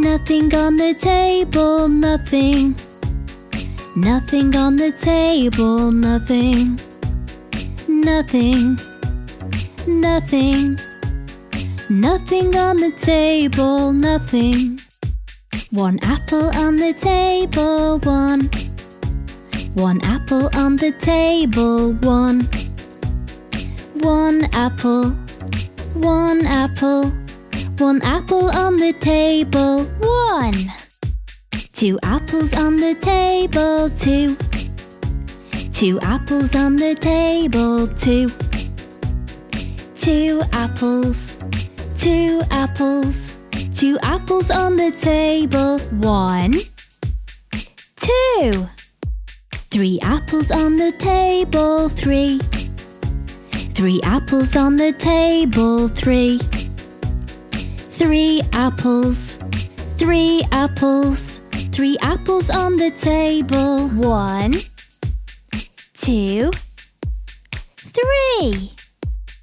Nothing on the table, nothing. Nothing on the table, nothing. Nothing. Nothing. Nothing on the table, nothing. One apple on the table, one. One apple on the table, one. One apple, one apple, one apple on the table, one. Two apples on the table, two. Two apples on the table, two. Two apples, two apples, two apples on the table, one. Two. Three apples on the table, three. Three apples on the table, three. Three apples, three apples, three apples on the table, one, two, three.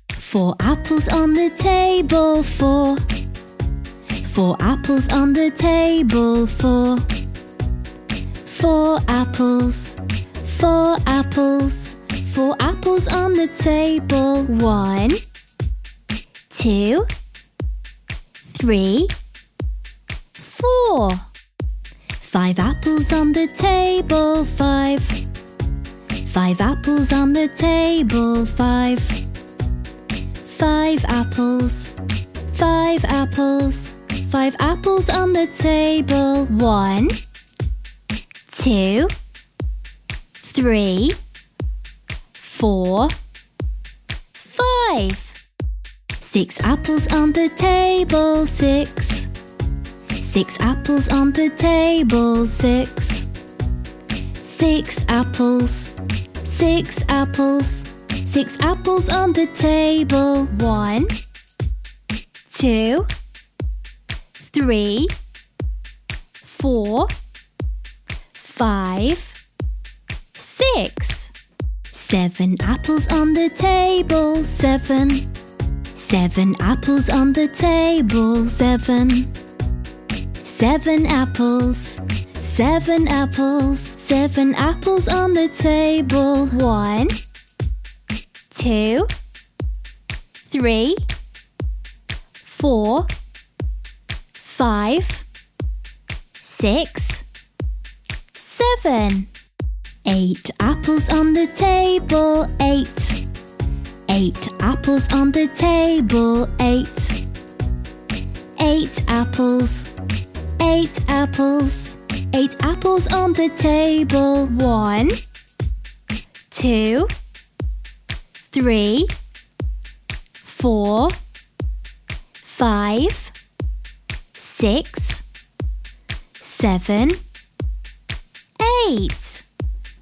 Four apples on the table, four. Four apples on the table, four. Four apples, four apples, four apples on the table. One, two, three, four. Five apples on the table, five. Five apples on the table, five. Five apples, five apples, five apples on the table. One, two, three, four, five. Six apples on the table, six. Six apples on the table, six. Six apples, six apples, six apples on the table. One, two, three, four, five, six. Seven apples on the table, seven. Seven apples on the table, seven. Seven apples, seven apples, seven apples on the table. One, two, three, four, five, six, seven. Eight apples on the table, eight. Eight apples on the table, eight. Eight apples, eight apples, eight apples on the table. One, two, three, four, five, six, seven, eight.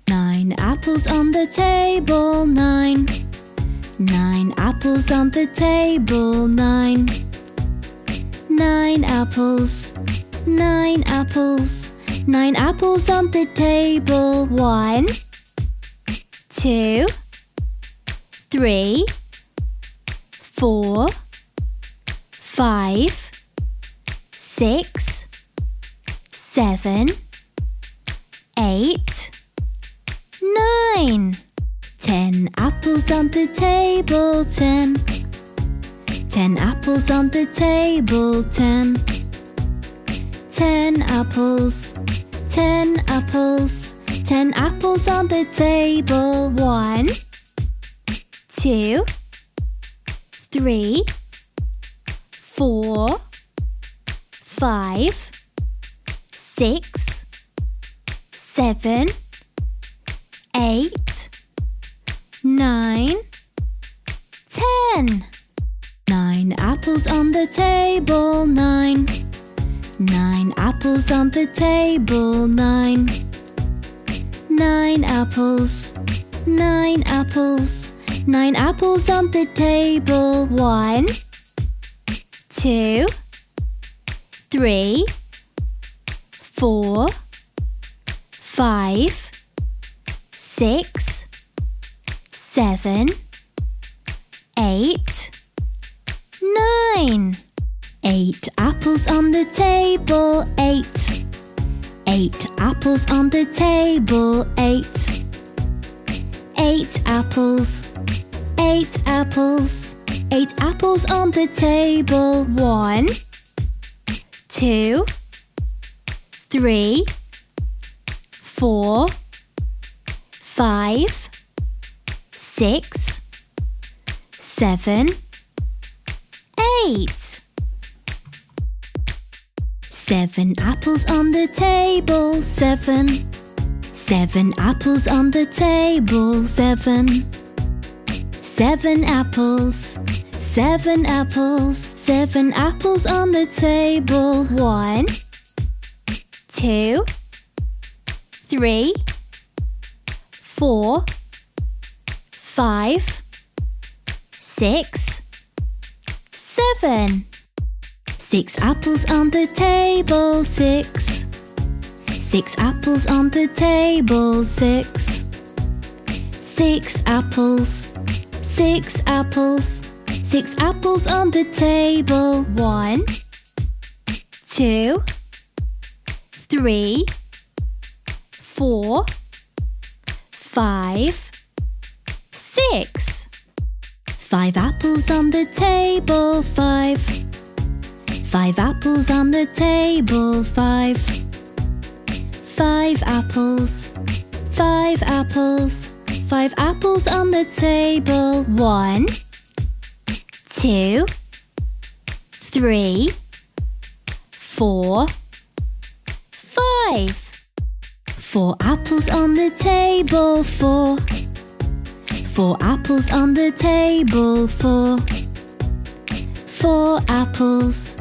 Nine apples on the table, nine. Nine apples on the table, nine. Nine apples, nine apples, nine apples on the table. One, two, three, four, five, six, seven, eight, nine. Ten apples on the table, ten. Ten apples on the table, ten. Ten apples, ten apples, ten apples on the table. One, two, three, four, five, six, seven, eight, nine, ten. Nine apples on the table, nine. Nine apples on the table, nine. Nine apples, nine apples, nine apples on the table. One, two, three, four, five, six, seven, eight, nine. Eight apples on the table, eight. Eight apples on the table, eight. Eight apples, eight apples, eight apples on the table. One, two, three, four, five, six, seven, eight. Seven apples on the table, seven. Seven apples on the table, seven. Seven apples, seven apples, seven apples on the table. One, two, three, four, five, six, seven. Six apples on the table, six. Six apples on the table, six. Six apples, six apples, six apples on the table. One, two, three, four, five, six. Five apples on the table, five. Five apples on the table, five. Five apples, five apples, five apples on the table. one. Two, three, four, five. Four apples on the table, four. Four apples on the table, four. Four apples,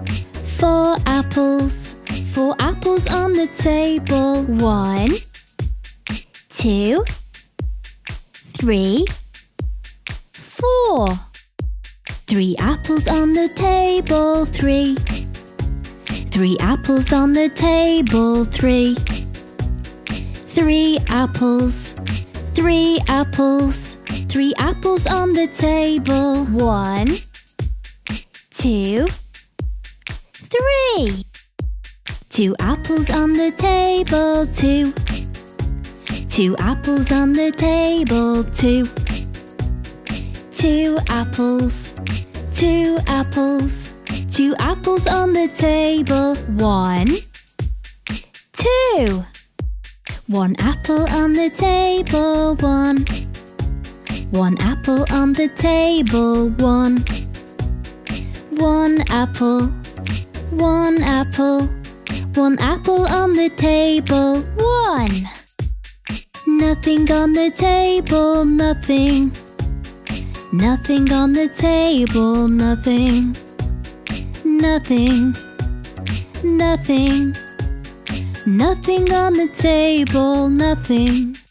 four apples, four apples on the table. One, two, three, four. Three apples on the table, three. Three apples on the table, three. Three apples, three apples, three apples on the table. One, two, three. Two apples on the table, two. Two apples on the table, two. Two apples, two apples, two apples on the table. One, two. One apple on the table, one. One apple on the table, one. One apple, one apple, one apple on the table, one. Nothing on the table, nothing. Nothing on the table, nothing. Nothing, nothing. Nothing on the table, nothing.